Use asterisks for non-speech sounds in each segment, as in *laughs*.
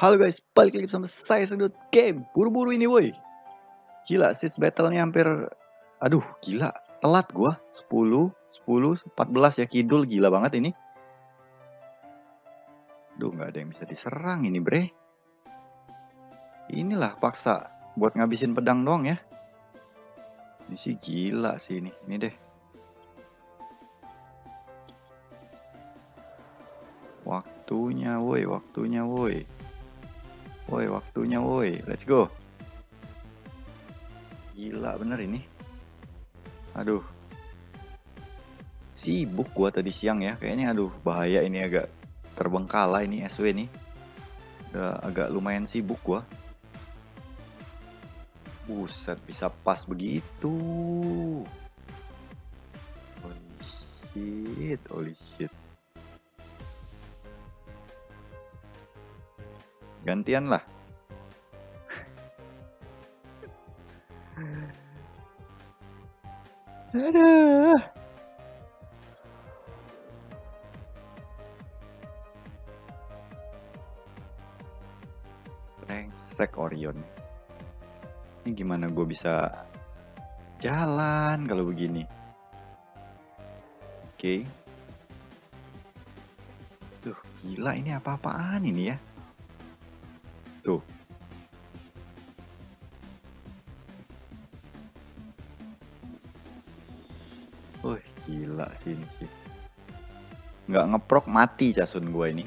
Halo guys, balik lagi bersama saya Sedut Game. Buru-buru ini woi. Gila, sis battle-nya hampir aduh, gila. Telat gua. 10, 10, 14 ya kidul gila banget ini. Duh, nggak ada yang bisa diserang ini, Bre. Inilah paksa buat ngabisin pedang doang ya. Ini sih gila sih ini. Ini deh. Waktunya woi, waktunya woi. Woi, waktunya woi. Let's go. Gila bener ini. Aduh. Sibuk gua tadi siang ya. Kayaknya aduh bahaya ini agak terbengkalai ini SW nih. Udah agak lumayan sibuk gua. Buset, bisa pas begitu. Holy shit, holy shit. Gantian lah. Aduh. Brengsek Orion. Ini gimana gue bisa jalan kalau begini? Oke. Okay. Tuh, gila ini apa-apaan ini ya? Tuh. Wih, gila sih ini sih. Nggak ngeprok mati casun gue ini.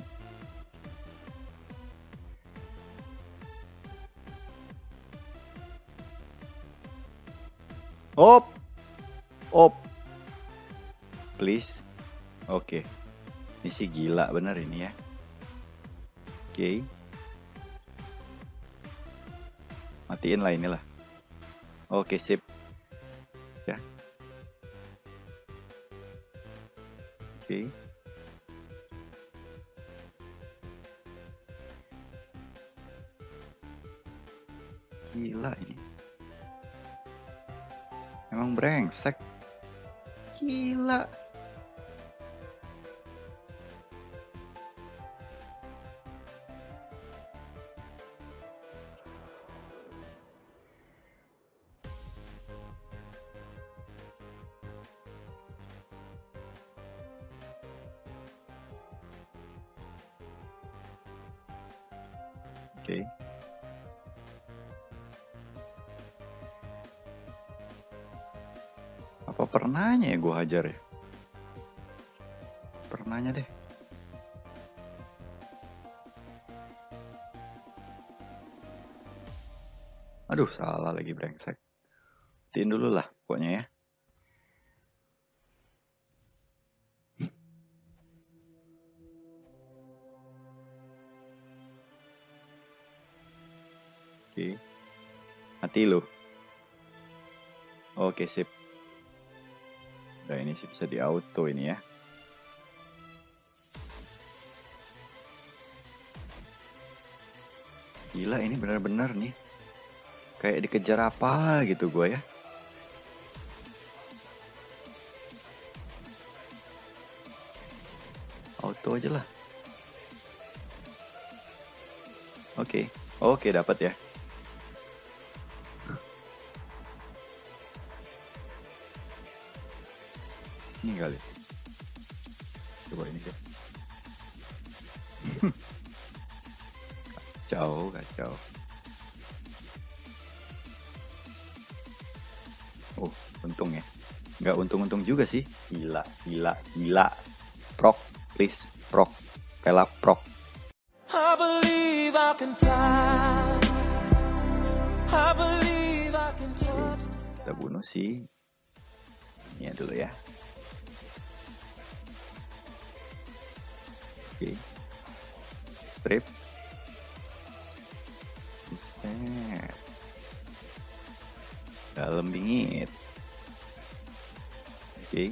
Op. Op. Please. Oke. Okay. Ini sih gila bener ini ya. Oke. Okay. Matiin lah inilah. Oke, sip. Ya. Oke. Gila ini. Emang brengsek. Gila. Oke. Okay. Apa pernahnya ya gue hajar ya? Pernahnya deh. Aduh, salah lagi brengsek. Tiin dulu lah pokoknya ya. Mati. Oke, sip. Udah ini sih bisa di auto ini ya. Gila ini benar-benar nih. Kayak dikejar apa gitu gue ya. Auto aja lah. Oke. Oke, dapat ya. Untung ya nggak untung-untung juga sih gila gila gila prok please prok pelap prok I believe I can fly I believe I can touch kita bunuh sih ini dulu ya Oke. Okay. Strip. Buset. Dalam bingit. Oke.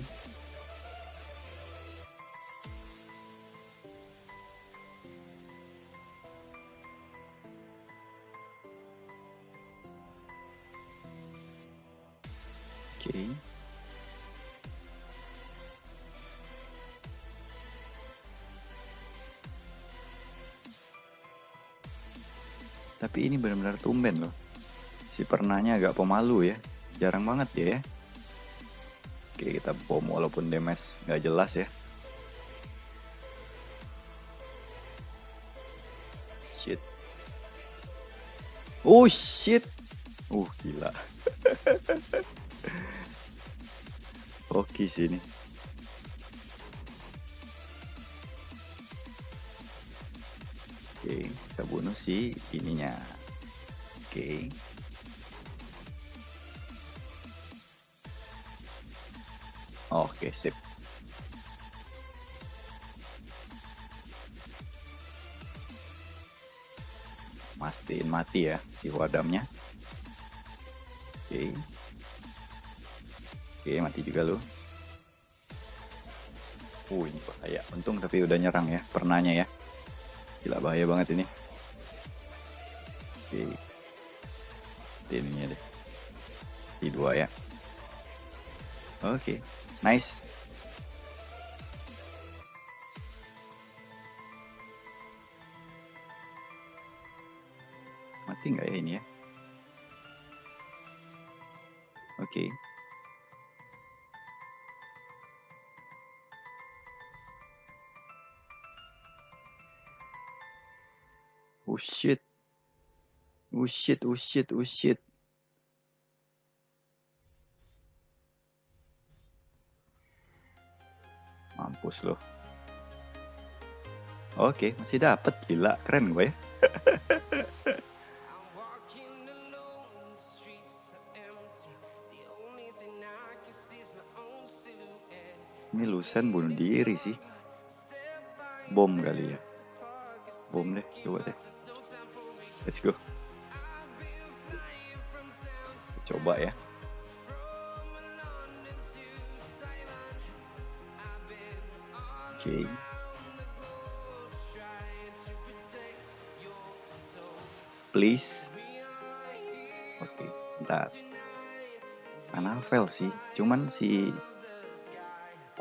Tapi ini benar-benar tumben loh. Si pernahnya agak pemalu ya. Jarang banget dia ya. Kita bom walaupun damage nggak jelas ya. Shit. Oh shit. Uh gila. *laughs* Oke sini. Oke, kita bunuh si ininya. Oke. Oke, sip. Mastiin mati ya si wadamnya. Oke. Oke, mati juga lo. Uh, ini bahaya. Untung tapi udah nyerang ya, pernahnya ya. Gila bahaya banget ini. Oke. Ini deh. Di dua ya. Oke. Nice. Mati nggak ya ini ya? Oke. Oh shit. Oh shit, oh shit, oh shit. Mampus loh. Oke, masih dapet gila, keren gue ya. Ini Lusen bunuh diri sih. Bom kali ya. Bom deh, coba deh. Let's go. Coba ya. Okay. Please. Oke, okay, bentar. Anavel sih, cuman si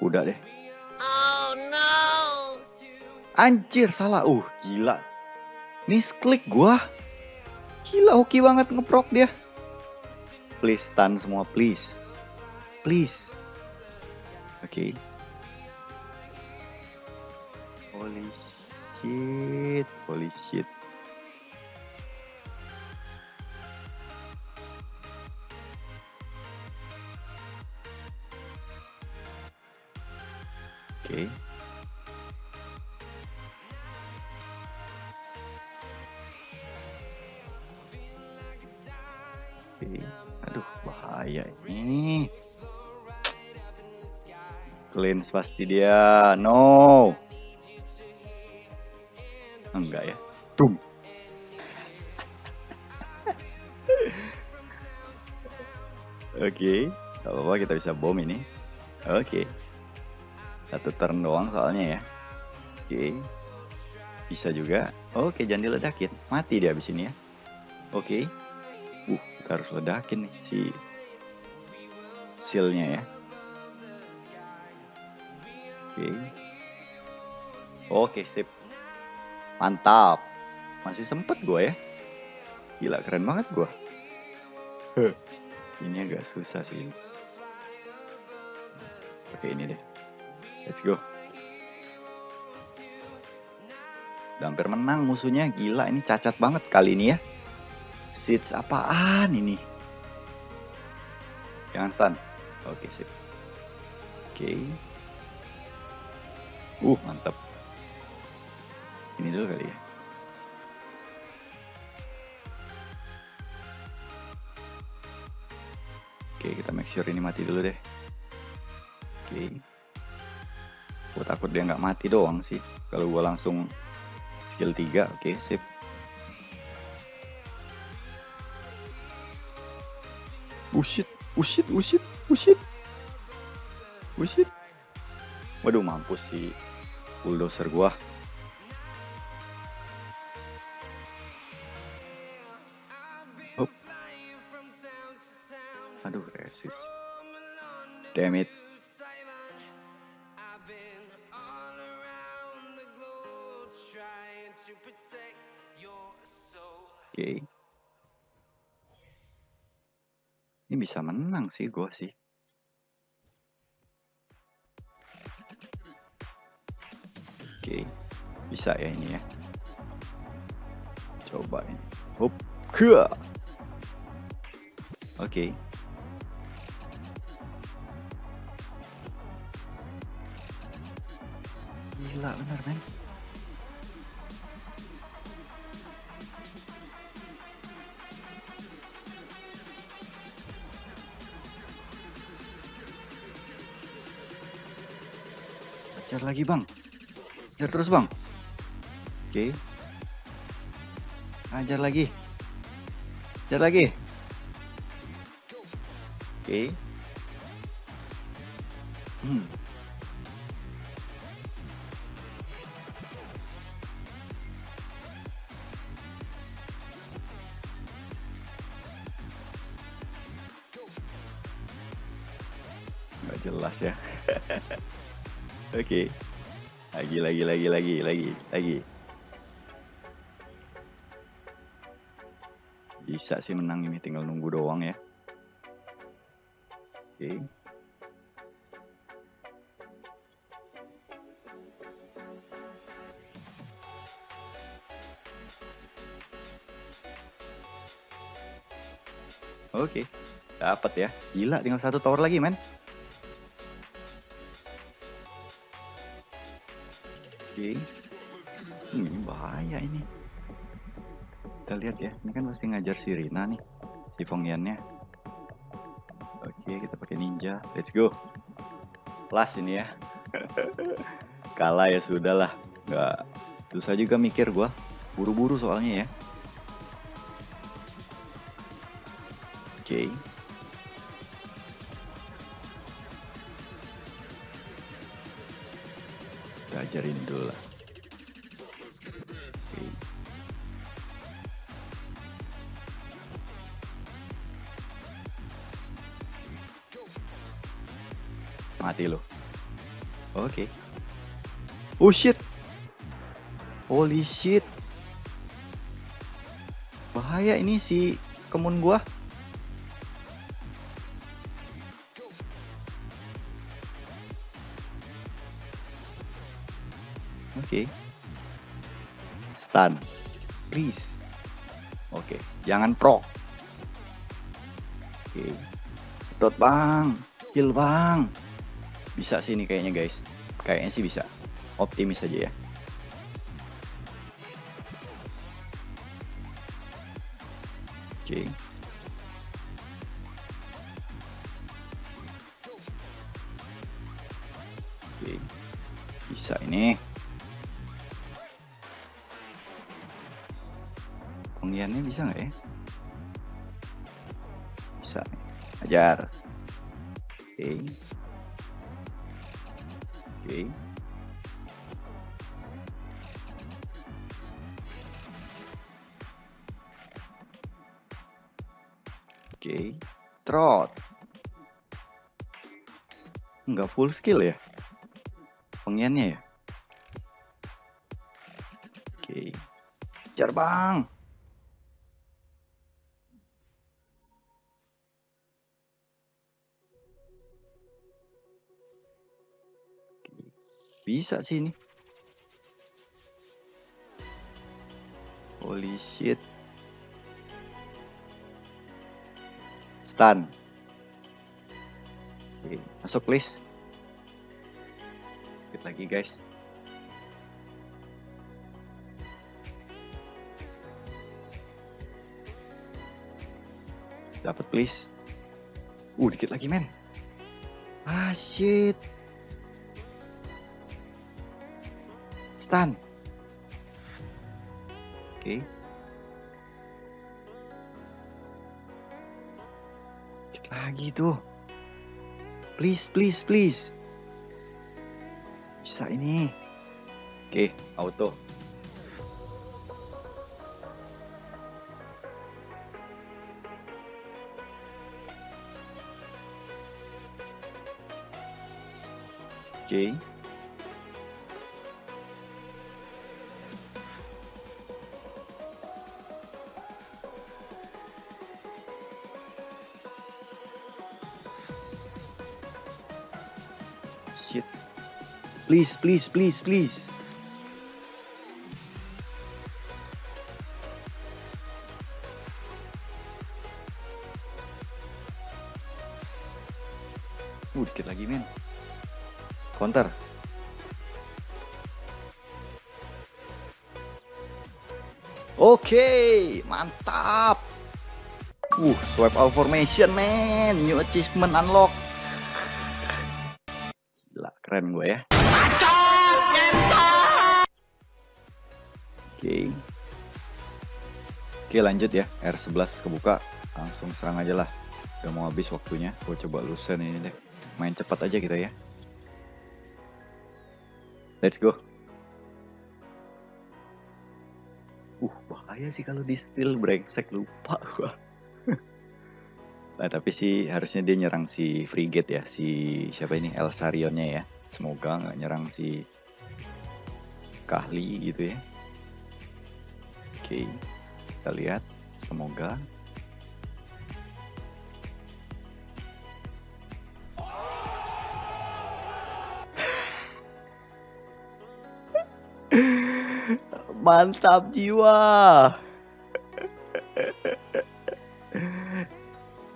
kuda deh. Oh no. Anjir, salah. Uh, gila. Misklik gua. Gila, hoki banget ngeprok dia. Please stun semua, please. Please. Oke. Okay. Holy shit, holy shit. Oke. Okay. Aduh, bahaya ini. Cleanse pasti dia. No. Enggak ya. Tum. *laughs* Oke, okay. Gak apa-apa kita bisa bom ini. Oke. Okay. Satu turn doang soalnya ya. Oke. Okay. Bisa juga. Oke, okay, jangan diledakin. Mati dia abis ini ya. Oke. Okay. Uh, kita harus ledakin nih si sealnya ya. Oke. Okay. Oke, sip. Mantap. Masih sempet gue ya. Gila, keren banget gue. Ini agak susah sih. Oke, ini deh. Let's go. Udah hampir menang musuhnya. Gila, ini cacat banget kali ini ya. Seeds apaan ini? Jangan stun. Oke, sip. Oke. Uh, mantap. Ini dulu kali ya. Oke, kita make sure ini mati dulu deh. Oke. Gue takut dia nggak mati doang sih. Kalau gue langsung skill 3, oke, sip. Ushit, ushit, ushit, ushit. Ushit. Waduh, mampus si bulldozer gua. Aduh, resist. Damn it. Oke. Ini bisa menang sih gue sih. Oke. Bisa ya ini ya. Coba ini. Hop. Ke. Oke. Gila bener men. Hajar lagi bang. Hajar terus bang. Oke. Hajar lagi. Hajar lagi. Oke. Hmm. Jelas ya. *laughs* Oke. Lagi lagi lagi lagi lagi lagi. Bisa sih menang ini tinggal nunggu doang ya. Oke. Oke. Dapat ya. Gila tinggal satu tower lagi, men. Oke. Ini bahaya ini. Kita lihat ya. Ini kan pasti ngajar si Rina nih. Si Fongyannya. Oke, kita pakai ninja. Let's go. Last ini ya. *laughs* Kalah ya sudah lah. Nggak susah juga mikir gua. Buru-buru soalnya ya. Oke. Kita dulu lah. Mati lo. Oke. Oh shit. Holy shit. Bahaya ini si kemun gua. Stun. Please. Oke, jangan pro. Oke. Sedot, Bang. Kill, Bang. Bisa sih ini kayaknya, guys. Kayaknya sih bisa. Optimis aja ya. Oke. Oke. Bisa ini. Penggiannya bisa nggak ya? Bisa. Ajar. Oke. Oke. Oke. Trot. Nggak full skill ya? Penggiannya ya? Oke. Ajar bang. Bisa sih ini. Holy shit. Stun. Oke, masuk please. Dikit lagi guys. Dapat please. Uh, dikit lagi men. Ah shit. Stun. Oke. Dikit lagi tuh. Please, please, please. Bisa ini. Oke, auto. Oke. shit. Please, please, please, please. Uh, dikit lagi men. Counter. Oke, mantap. Uh, swipe all formation man. New achievement unlock. Oke, lanjut ya. R11 kebuka. Langsung serang aja lah. Udah mau habis waktunya. Gue coba lusen ini deh. Main cepat aja kita ya. Let's go. Uh, bahaya sih kalau di steal brengsek lupa gua. *laughs* nah, tapi sih harusnya dia nyerang si frigate ya, si siapa ini Elsarionnya ya. Semoga nggak nyerang si Kahli gitu ya. Oke, kita lihat. Semoga Mantap jiwa.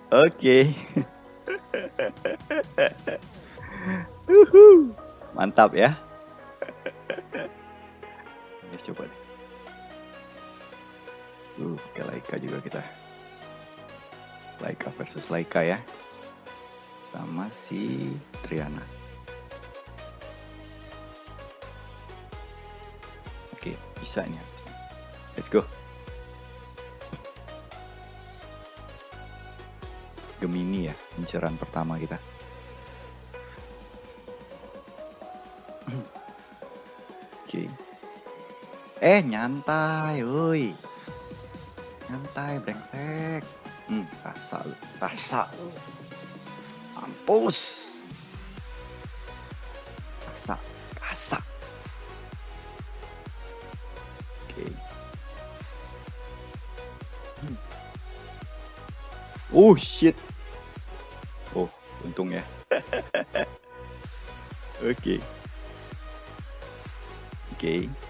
Oke. Mantap ya. Let's coba deh. Uh, pakai Laika juga kita. Laika versus Laika ya. Sama si Triana. Oke, bisa harusnya. Let's go. Gemini ya, inceran pertama kita. *clears throat* Oke. Eh, nyantai, woi. Nyantai, brengsek. Hmm, rasa lu, rasa lu. Mampus. Rasa, rasa. Oke. Hmm. Oh shit. Oh, untung ya. *laughs* Oke. Oke. Kena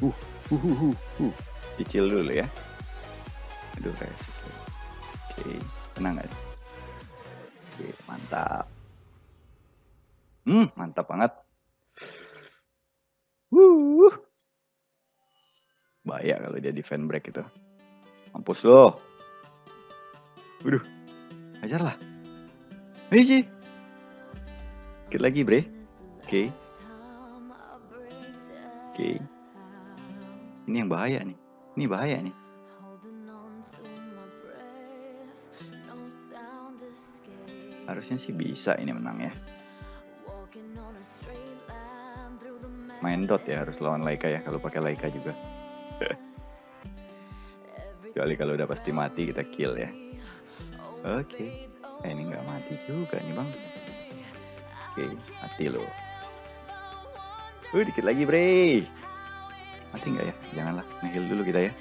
Uh, uh, uh, uh, uh. Cicil dulu ya. Aduh, resist. lagi. Oke, tenang aja. Oke, mantap. Hmm, mantap banget. Wuh. Bahaya kalau dia defend break itu. Mampus lo. Waduh. Ajar lah. Sih. Dikit lagi, bre. Oke. Oke. Ini yang bahaya nih. Ini bahaya nih. Harusnya sih bisa ini menang ya. Main dot ya harus lawan Laika ya kalau pakai Laika juga. *laughs* Kecuali kalau udah pasti mati kita kill ya. Oke. Eh, ini nggak mati juga nih bang. Oke, mati lo. Uh, dikit lagi bre. Mati nggak ya? Janganlah, ngeheal dulu kita ya.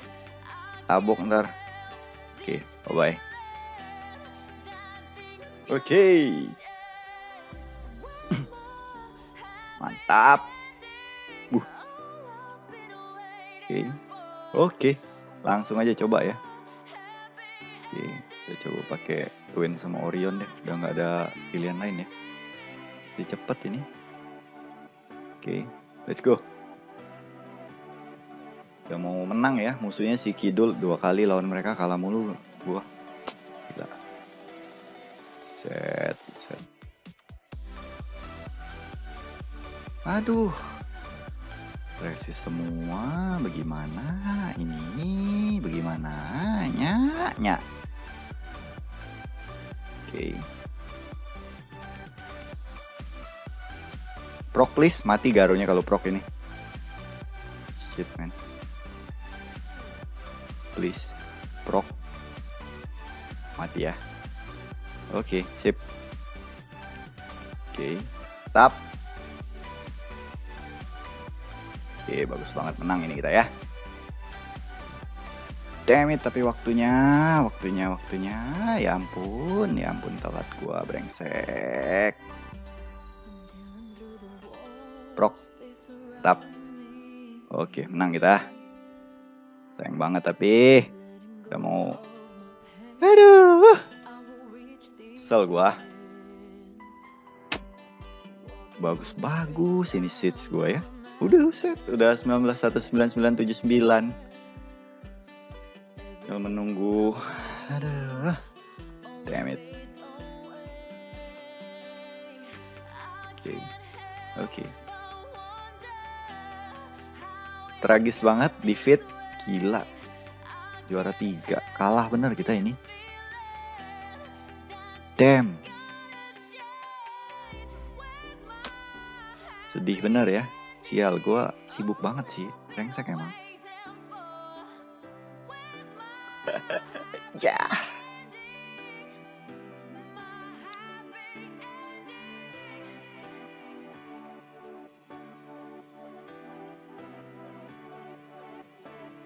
Tabok ntar. Oke, bye bye. Oke. *clears throat* Mantap. Buh. Oke. Oke. Langsung aja coba ya. Oke, kita coba pakai Twin sama Orion deh. Udah nggak ada pilihan lain ya. Pasti cepet ini. Oke, let's go. Udah mau menang ya. Musuhnya si Kidul dua kali lawan mereka kalah mulu. Gua. Gila. Set, set. Aduh. Resist semua. Bagaimana ini? Bagaimana? Nya, nya. Oke. Proc please, mati garunya kalau proc ini. Shit man. Please, proc. Mati ya. Oke, sip. Oke, tap. Oke, bagus banget menang ini kita ya. Damn it, tapi waktunya, waktunya, waktunya. Ya ampun, ya ampun telat gua brengsek. Prok, tap. Oke, menang kita. Sayang banget tapi udah mau. Aduh. Sel gua. Bagus-bagus ini seats gua ya. Udah set, udah 19199979. Tinggal menunggu. Aduh. Damn it. Oke. Okay. Oke. Okay tragis banget di fit gila. Juara tiga. Kalah bener kita ini. Damn. Sedih bener ya. Sial gue sibuk banget sih. Rengsek emang. *laughs* Ya. yeah.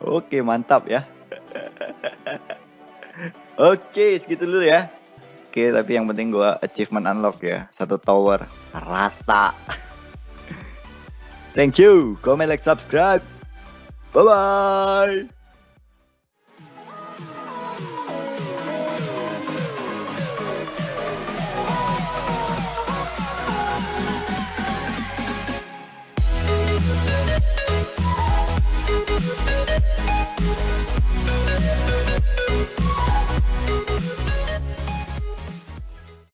Oke, mantap ya. Oke, segitu dulu ya. Oke, tapi yang penting gua achievement unlock ya. Satu tower rata. Thank you. Comment, like, subscribe. Bye-bye.